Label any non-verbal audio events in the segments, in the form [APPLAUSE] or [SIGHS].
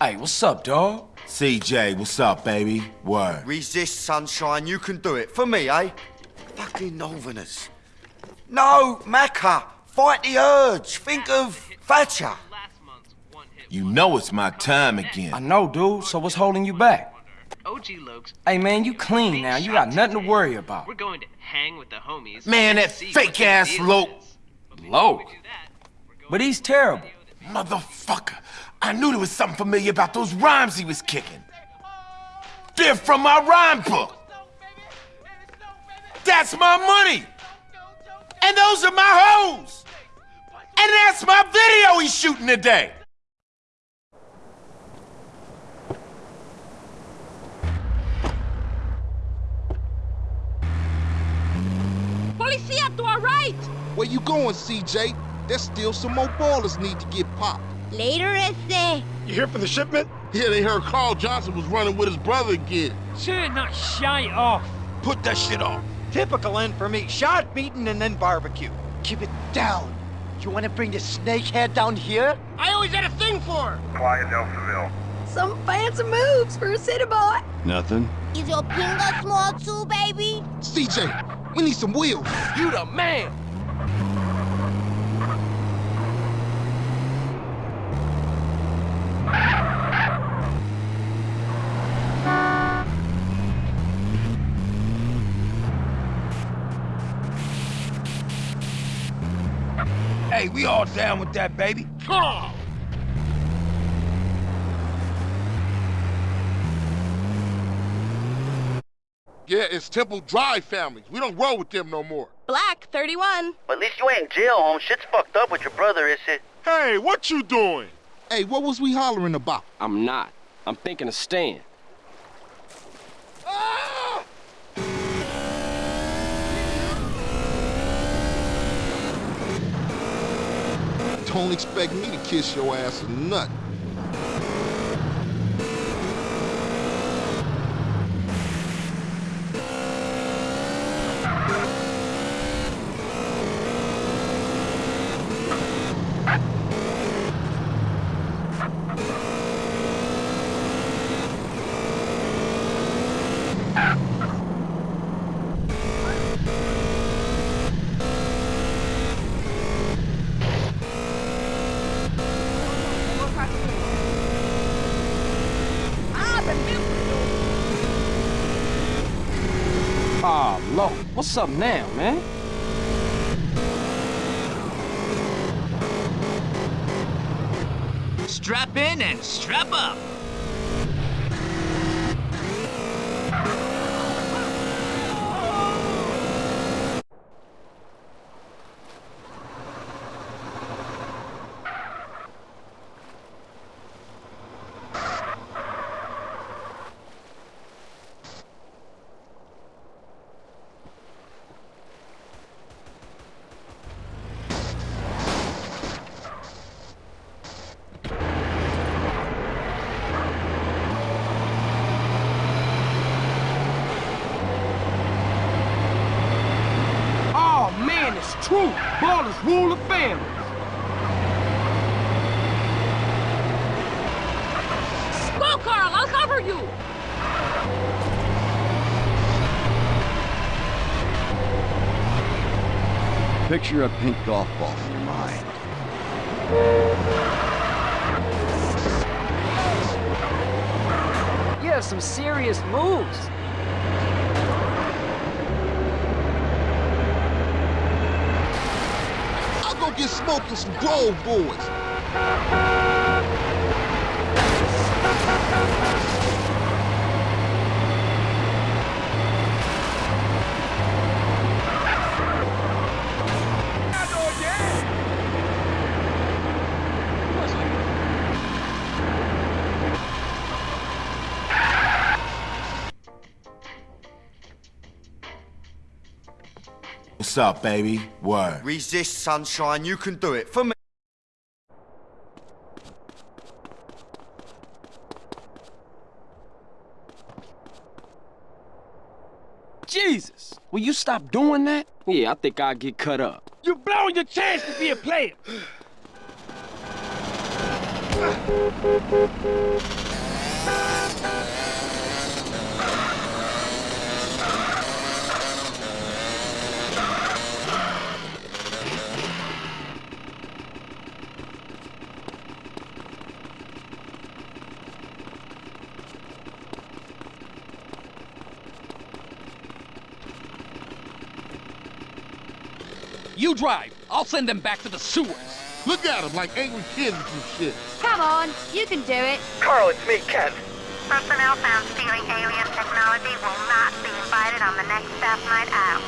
Hey, what's up, dog? CJ, what's up, baby? Word. Resist, sunshine. You can do it. For me, eh? Fucking Northerners. No, Maccer. Fight the urge. Think of Thatcher. You know it's my time again. I know, dude, so what's holding you back? OG Locs. Hey, man, you clean now. You got nothing to worry about. We're going to hang with the homies. Man, and that see what the fake-ass deal Loc- But Loc? before we do that, we're going But he's terrible. Motherfucker. I knew there was something familiar about those rhymes he was kicking. They're from my rhyme book. That's my money. And those are my hoes. And that's my video he's shooting today. Policia to our right! Where you going, CJ? There's still some more Ballas need to get popped. Later, ese. You here for the shipment? Yeah, they heard Carl Johnson was running with his brother again. Shit, not shy off. Put that shit off. Typical end for me. Shot, beaten, and then barbecue. Keep it down. You want to bring the snakehead down here? I always had a thing for her. Quiet, Elseville. Some fancy moves for a city boy. Nothing. Is your pinga small too, baby? CJ, we need some wheels. You the man. Hey, we all down with that, baby. Oh, Yeah, it's Temple Drive families. We don't roll with them no more. Black 31. But at least you ain't in jail, home. Shit's fucked up with your brother, is it? Hey, what you doing? Hey, what was we hollering about? I'm not. I'm thinking of staying. Ah! Don't expect me to kiss your ass or nothing. What's up now, man? Strap in and strap up. Oh, man, it's true. Ballas rule the families. Go, Carl. I'll cover you. Picture a pink golf ball in your mind. you have some serious moves. I'll go get smoked with some Grove boys. What's up, baby? Word. Resist, sunshine. You can do it. For me. Jesus. Will you stop doing that? Yeah, I think I'll get cut up. You're blowing your chance to be a player. [SIGHS] [SIGHS] [SIGHS] You drive. I'll send them back to the sewers. Look at them like angry kids and shit. Come on, you can do it. Carl, it's me, Kent. Personnel found stealing alien technology will not be invited on the next staff night out.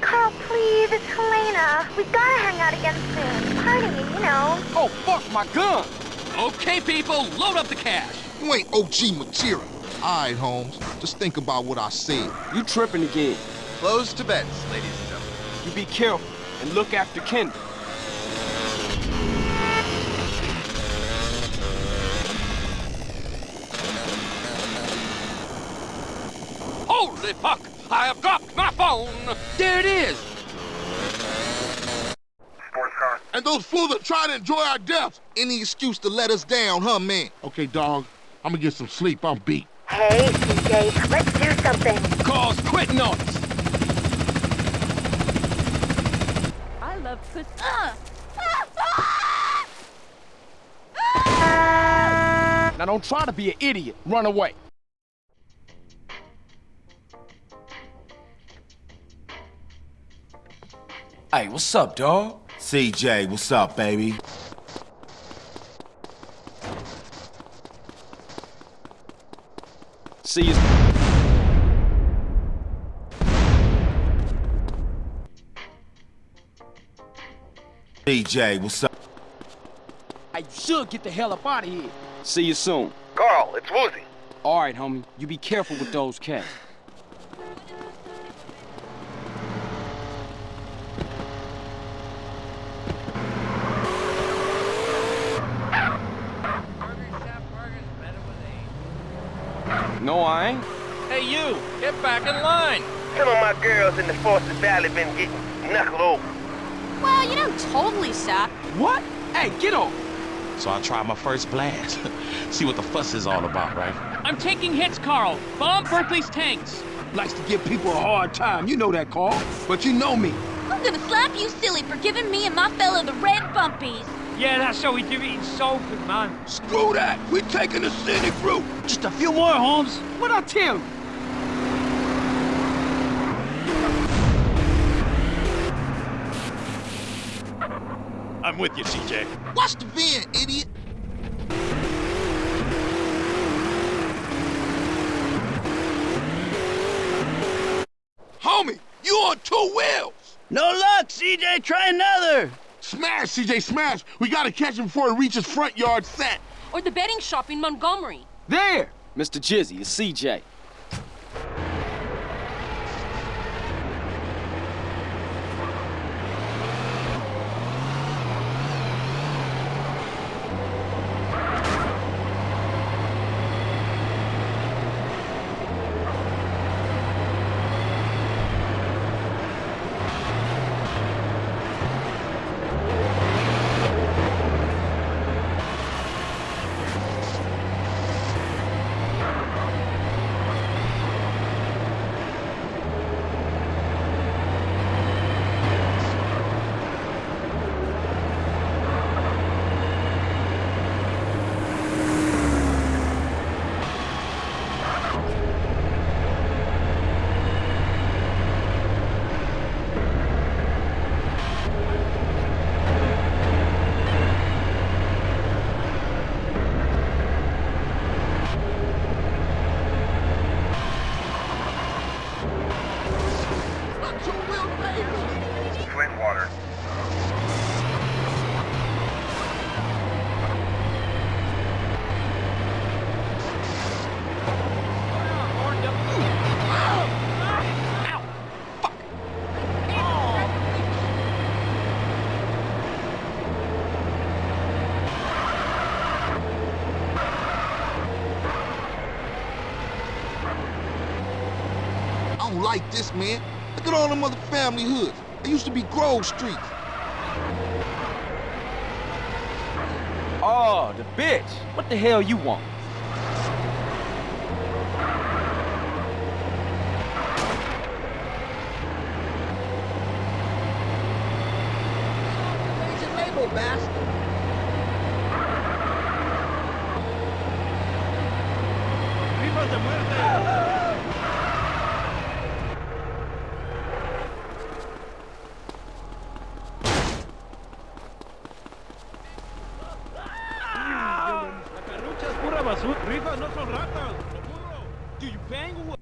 Carl, please, it's Helena. We gotta hang out again soon. Party, you know. Oh, fuck my gun! Okay, people, load up the cash. You ain't OG material. All right, Holmes. Just think about what I said. You tripping again. Close to beds, ladies and gentlemen. You be careful and look after Kendl. Holy fuck! I have dropped my phone! There it is! And those fools are trying to enjoy our deaths. Any excuse to let us down, huh, man? Okay, dog. I'm gonna get some sleep. I'm beat. Hey, CJ, let's do something. Cause quit noise! I love puss. Uh. Now don't try to be an idiot. Run away. Hey, what's up, dog? CJ, what's up, baby? See you. CJ, what's up? I should get the hell up out of here. See you soon. Carl, it's Woozy. All right, homie. You be careful with those cats. No, I ain't. Hey, you, get back in line. Some of my girls in the Forces Valley been getting knuckled over. Well, you don't totally suck. What? Hey, get off. So I tried my first blast. [LAUGHS] See what the fuss is all about, right? I'm taking hits, Carl. Bomb Berkley's tanks. Likes to give people a hard time. You know that, Carl. But you know me. I'm gonna slap you silly for giving me and my fellow the red bumpies. Yeah, that's how we do it in soap, man. Screw that. We're taking the scenic route. Just a few more, Holmes. What I tell you? I'm with you, CJ. Watch the van, idiot. Homie, you on two wheels. No luck, CJ. Try another. Smash, CJ, smash. We gotta catch him before he reaches front yard set. Or the betting shop in Montgomery. There. Mr. Jizzy, it's CJ. Like this, man. Look at all them other family hoods. They used to be Grove Street. Oh, the bitch. What the hell you want? No son ratas. burro. Do you bang what?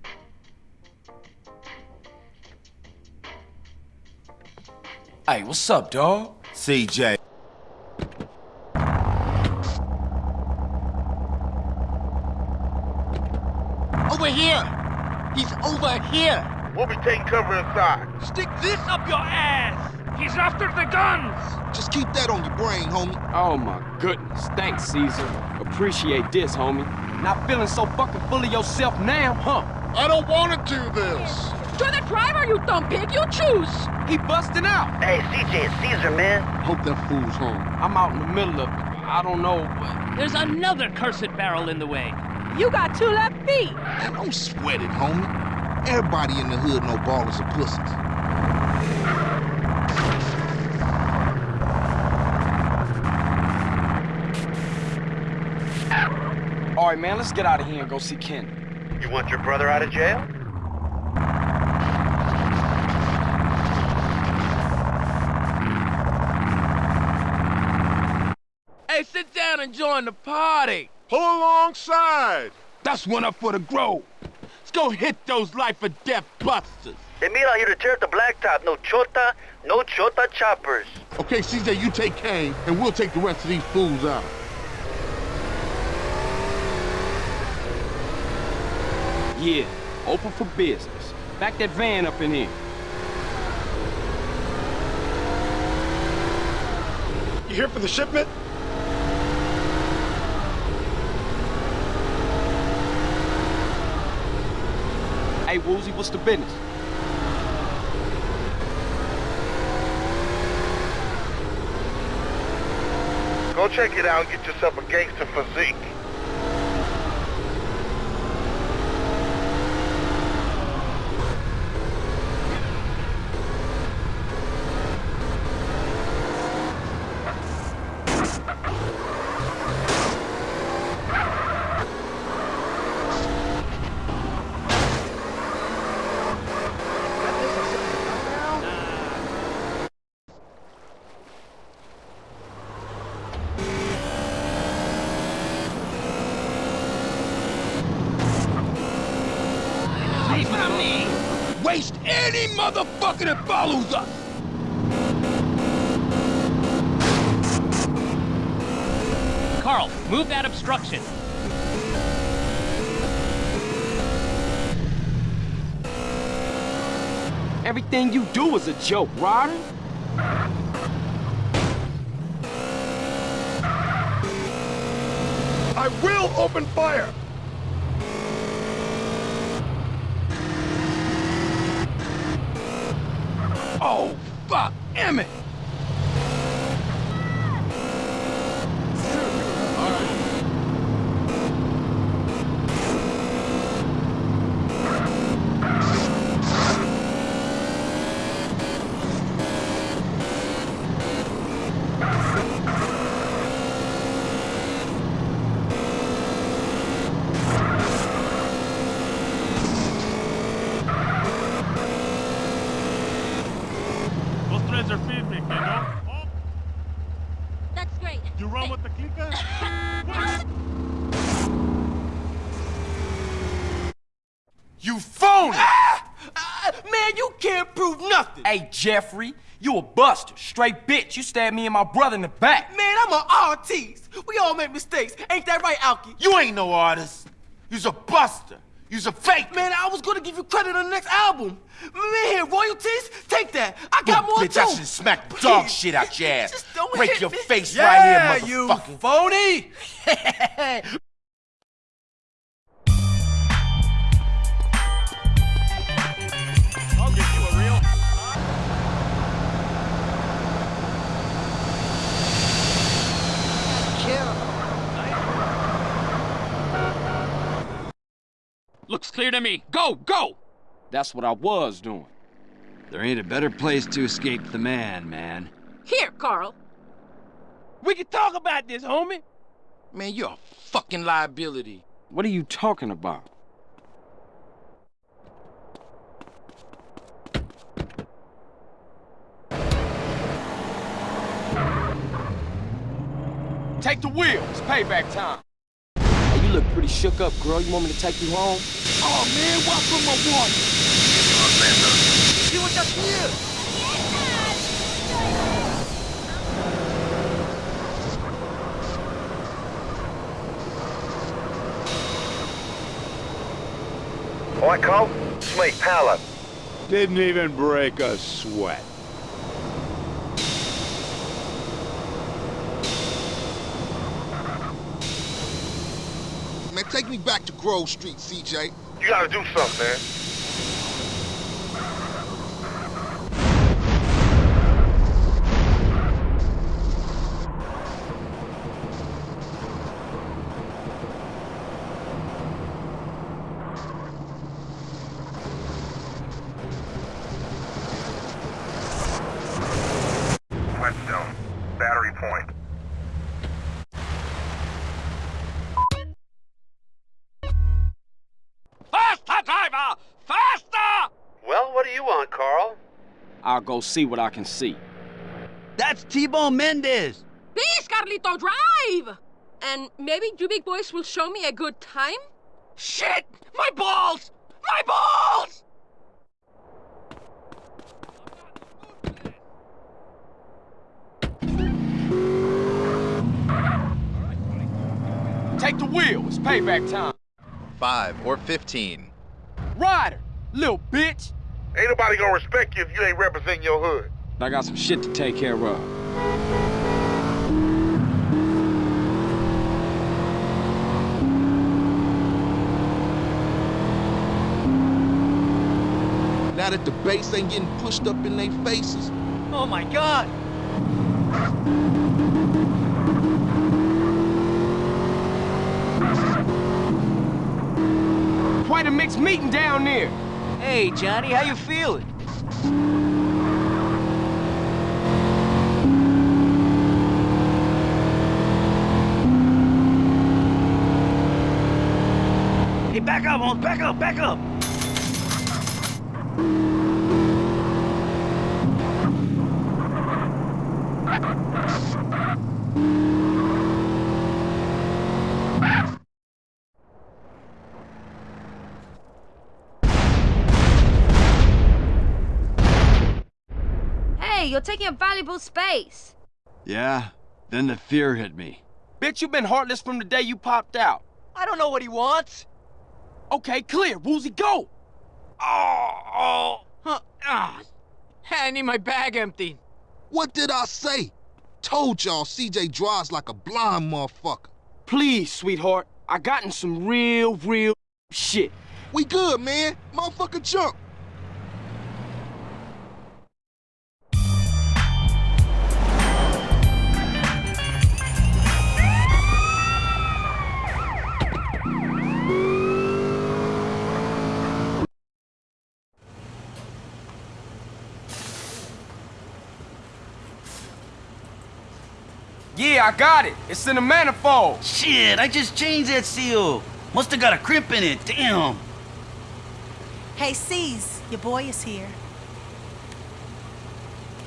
Hey, what's up, dog? CJ. Over here! He's over here! We'll be taking cover inside. Stick this up your ass! He's after the guns! Just keep that on your brain, homie. Oh my goodness. Thanks, Cesar. Appreciate this, homie. Not feeling so fucking full of yourself now, huh? I don't want to do this. You're the driver, you dumb pig. You choose. He busting out. Hey, CJ, it's Cesar, man. Hope that fool's home. I'm out in the middle of, I don't know, but... There's another cursed barrel in the way. You got two left feet. Man, don't sweat it, homie. Everybody in the hood know Ballas are pussies. All right, man, let's get out of here and go see Ken. You want your brother out of jail? Hey, sit down and join the party. Pull alongside. That's one up for the Grove. Let's go hit those life or death busters. They Emil out here to tear up the blacktop. No chota, no chota choppers. Okay, CJ, you take Kane, and we'll take the rest of these fools out. Yeah, open for business. Back that van up in here. You here for the shipment? Hey, Woozy, what's the business? Go check it out and get yourself a gangster physique. Waste any motherfucker that follows er us! Carl, move that obstruction. Everything you do is a joke, Ryder. I will open fire! Oh, fuck, Emmett! Those threads are feeding me, no? That's great. You run with the clicker? You phony! Man, you can't prove nothing. Hey, Jeffrey, you a buster. Straight bitch. You stabbed me and my brother in the back. Man, I'm an artist. We all make mistakes. Ain't that right, Alki? You ain't no artist. You's a buster. You's a fake. Man, I was gonna give you credit on the next album. Man, royalties? Take that. I got Boom, more bitch, too. I should smack the dog shit out your [LAUGHS] ass. Just don't Break hit your me. face Yeah, right here, motherfucker. you phony. [LAUGHS] clear to me. Go, go! That's what I was doing. There ain't a better place to escape the man, man. Here, Carl. We can talk about this, homie. Man, you're a fucking liability. What are you talking about? Take the wheel. It's payback time. Hey, you look pretty shook up, girl. You want me to take you home? Oh, man, walk from my water. See what that's here? All right, Carl? It's me, Paolo. Didn't even break a sweat. Take me back to Grove Street, CJ. You gotta do something, man. I'll go see what I can see. That's T-Bone Mendez. Please, Carlito, drive! And maybe you big boys will show me a good time? Shit! My balls! My balls! Take the wheel. It's payback time. Five or 15. Ryder, little bitch. Ain't nobody gonna respect you if you ain't representing your hood. I got some shit to take care of. Now that the base ain't getting pushed up in their faces, Oh my God! Quite a mixed meeting down there. Hey, Johnny, how you feeling? Hey, back up, Holmes, back up, back up! Hey, you're taking up valuable space. Yeah? Then the fear hit me. Bitch, you've been heartless from the day you popped out. I don't know what he wants. Okay, clear. Woozy, go. Oh, oh. Huh. Ah. I need my bag empty. what did I say? Told y'all CJ drives like a blind motherfucker. Please, sweetheart. I gotten some real, real shit. We good, man. Motherfucker jump. I got it. It's in the manifold. Shit, I just changed that seal. Must have got a crimp in it. Damn. Hey, C's, your boy is here.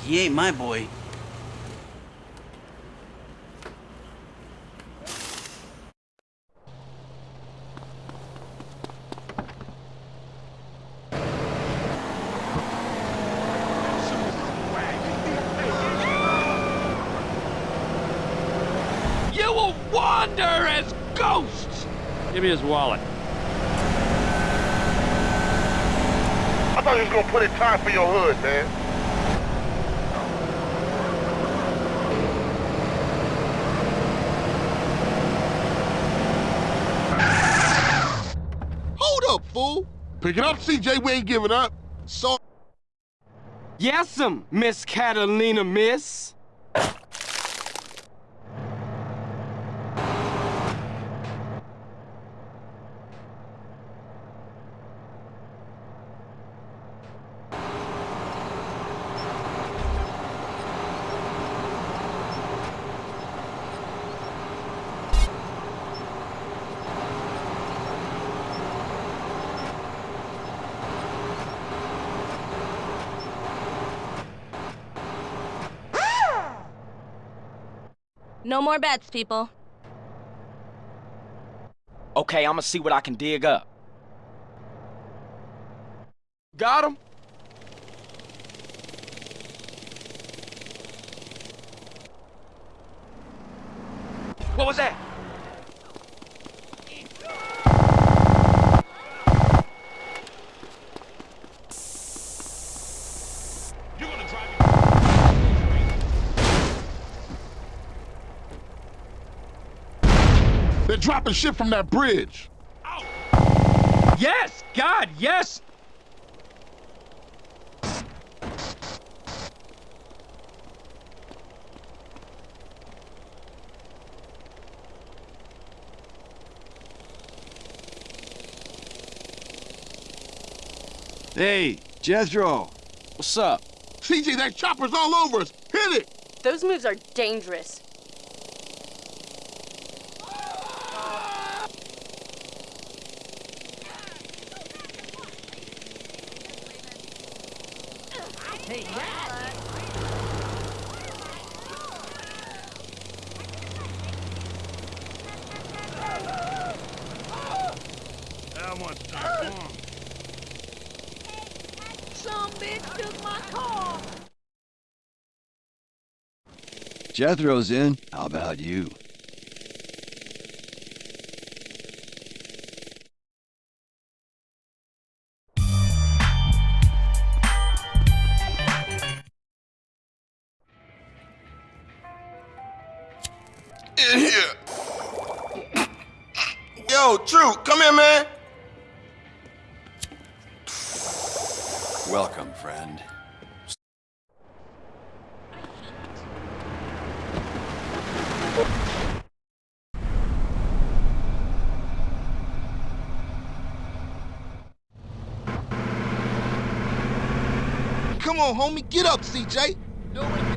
He ain't my boy. You will wander as ghosts! Give me his wallet. I thought you was gonna put in time for your hood, man. Hold up, fool. Pick it up, CJ. We ain't giving up. So Yes'm, Miss Catalina, miss. No more bets, people. Okay, I'ma see what I can dig up. Got him? What was that? They're dropping shit from that bridge. Yes! God, yes! Hey, Jethro. What's up? CJ, that chopper's all over us. Hit it! Those moves are dangerous. Jethro's in. How about you? In [COUGHS] here. Yo, True, come here, man. Welcome, friend. Come on, homie, get up, CJ. No one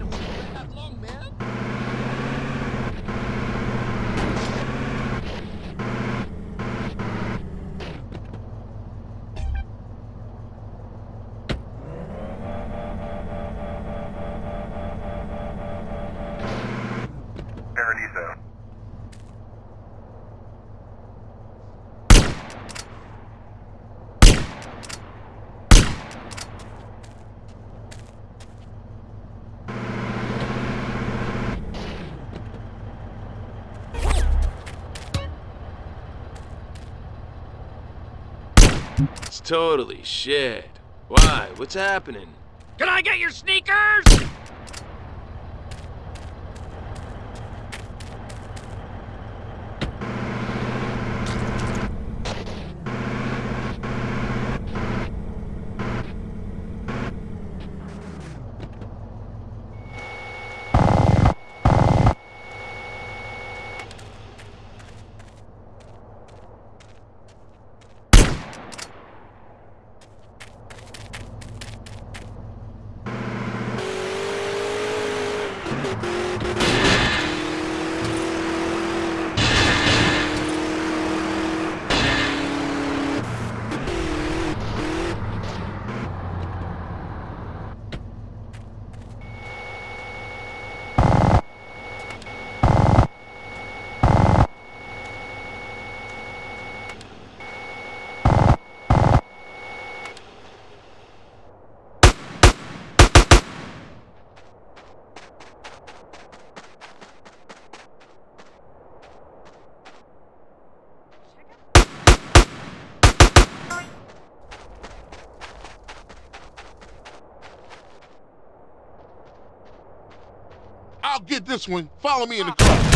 It's totally shit. Why? What's happening? Can I get your sneakers? I'll get this one. Follow me in the car.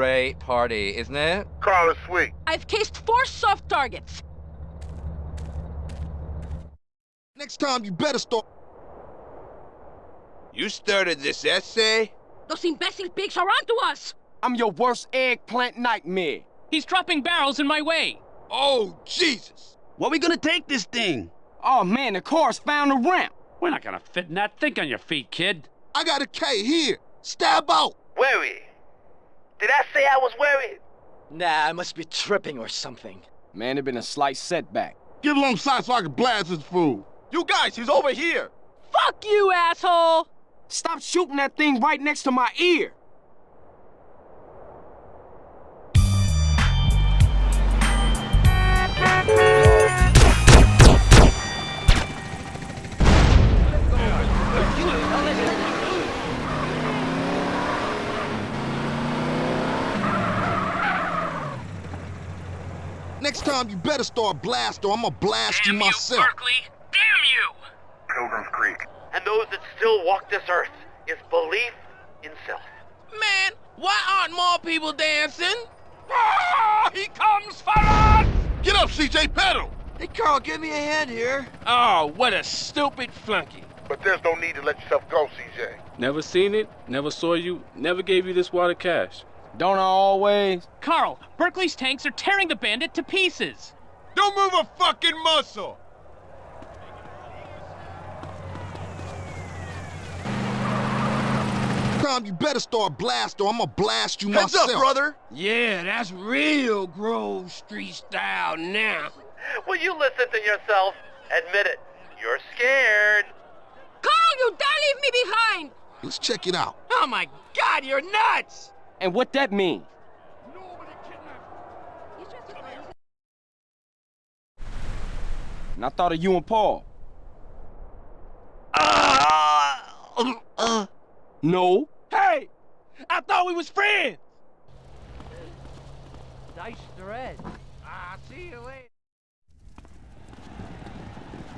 Great party, isn't it? Carl is sweet. I've cased four soft targets. Next time you better start. You started this essay? Those imbecile pigs are onto us! I'm your worst eggplant nightmare. He's dropping barrels in my way. Oh, Jesus! Where are we gonna take this thing? Oh man, the car's found a ramp. We're not gonna fit in that. Think on your feet, kid. I got a K here. Stab out. Worried. Did I say I was worried? Nah, I must be tripping or something. Man, it been a slight setback. Get alongside so I can blast this fool. You guys, he's over here! Fuck you, asshole! Stop shooting that thing right next to my ear. Next time you better start blast or I'm gonna blast you myself. You, Berkley! Damn you! Pilgrim's Creek. And those that still walk this earth is belief in self. Man, why aren't more people dancing? Ah, he comes for us! Get up, CJ, pedal! Hey, Carl, give me a hand here. Oh, what a stupid flunky. But there's no need to let yourself go, CJ. Never seen it, never saw you, never gave you this wad of cash. Don't I always? Carl, Berkley's tanks are tearing the bandit to pieces. Don't move a fucking muscle! Tom, you better start blast or I'm gonna blast you Heads myself. up, brother! Yeah, that's real Grove Street style now. Will you listen to yourself? Admit it. You're scared. Carl, you don't leave me behind! Let's check it out. Oh my god, you're nuts! And what that mean? And I thought of you and Paul. No. Hey! I thought we was friends! Dice the red. I'll ah, see you later.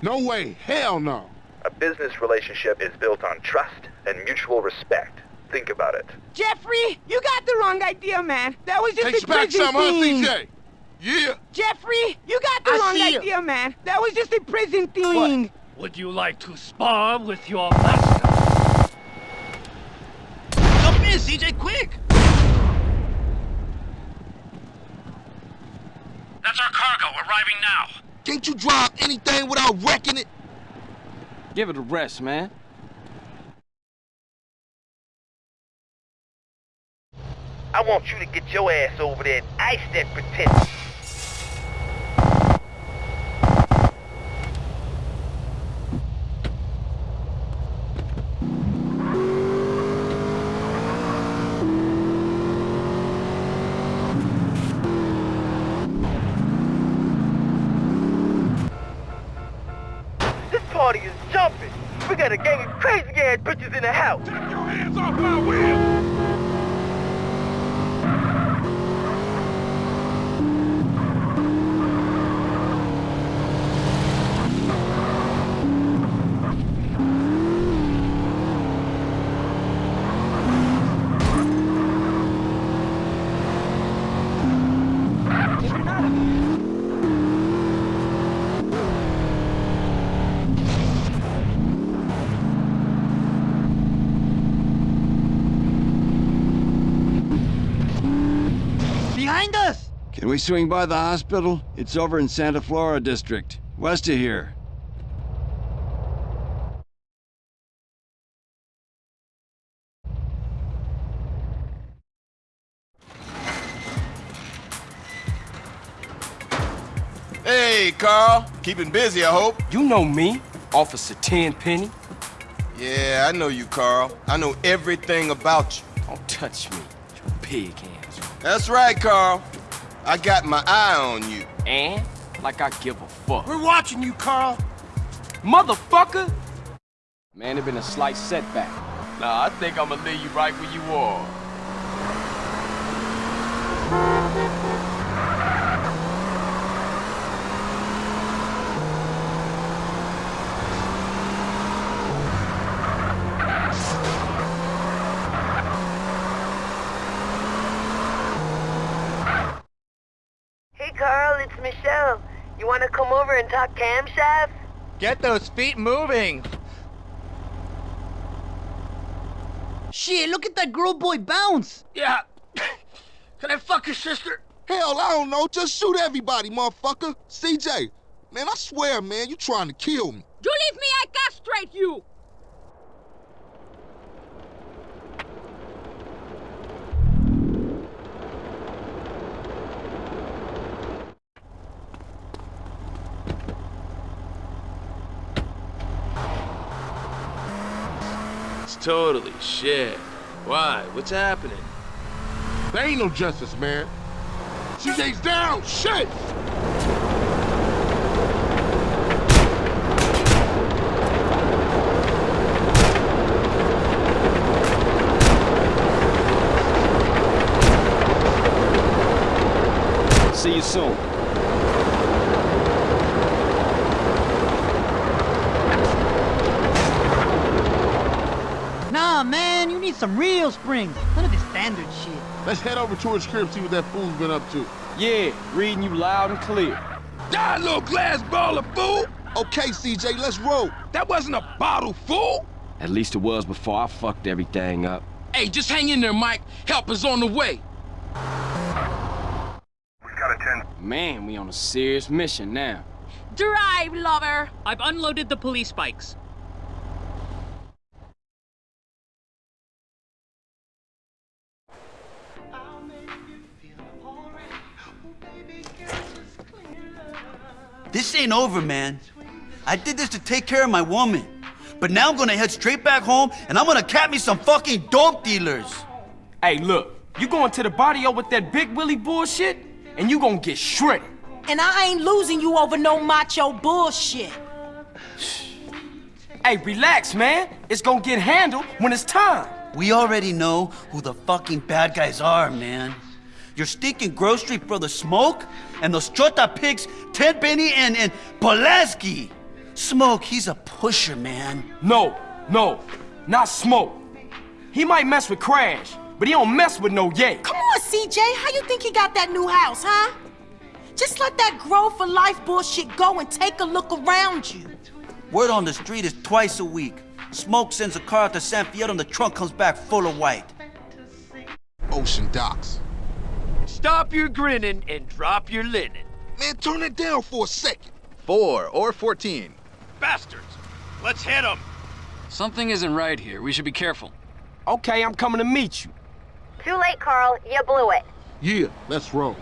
No way. Hell no. A business relationship is built on trust and mutual respect. Think about it. Jeffrey, you got the wrong idea, man. That was just Takes a back prison some, huh, thing. CJ? Yeah. Jeffrey, you got the I wrong see you. idea, man. That was just a prison thing. What? Would you like to spar with your master? Jump in, CJ, quick! That's our cargo, arriving now. Can't you drive anything without wrecking it? Give it a rest, man. I want you to get your ass over there and ice that pretense. This party is jumping. We got a gang of crazy ass bitches in the house. Take your hands off my wheel! Behind us! Can we swing by the hospital? It's over in Santa Flora District, west of here. Hey, Carl. Keeping busy, I hope. You know me, Officer Tenpenny. Yeah, I know you, Carl. I know everything about you. Don't touch me, you pig hands. That's right, Carl. I got my eye on you. And like I give a fuck. We're watching you, Carl. Motherfucker! Man, it been a slight setback. Nah, I think I'ma leave you right where you are. Talk camshaft? Get those feet moving. Shit, look at that girl boy bounce. Yeah. [LAUGHS] Can I fuck your sister? Hell, I don't know. Just shoot everybody, motherfucker. CJ, man, I swear, man, you trying to kill me. You leave me, I castrate you! Totally shit. Why? What's happening? There ain't no justice, man. CJ's down. Shit. See you soon. Nah, man, you need some real springs. None of this standard shit. Let's head over to his crib, see what that fool's been up to. Yeah, reading you loud and clear. Die, little glass ball of fool! Okay, CJ, let's roll. That wasn't a bottle, fool! At least it was before I fucked everything up. Hey, just hang in there, Mike. Help is on the way. We gotta turn. Man, we on a serious mission now. Drive, lover! I've unloaded the police bikes. This ain't over, man. I did this to take care of my woman. But now I'm gonna head straight back home and I'm gonna cap me some fucking dope dealers. Hey, look, you going to the barrio with that big Willie bullshit, and you gonna get shredded. And I ain't losing you over no macho bullshit. Hey, relax, man. It's gonna get handled when it's time. We already know who the fucking bad guys are, man. Your stinking Grove Street brother Smoke and those Chota pigs, Tenpenny and, and Pulaski. Smoke, he's a pusher, man. No, no, not Smoke. He might mess with Crash, but he don't mess with no Ye. Come on, CJ. How you think he got that new house, huh? Just let that Grove for life bullshit go and take a look around you. Word on the street is twice a week. Smoke sends a car out to San Fierro and the trunk comes back full of white. Ocean docks. Stop your grinning and drop your linen. Man, turn it down for a second. Four or 14. Bastards. Let's hit them. Something isn't right here. We should be careful. Okay, I'm coming to meet you. Too late, Carl. You blew it. Yeah, let's roll.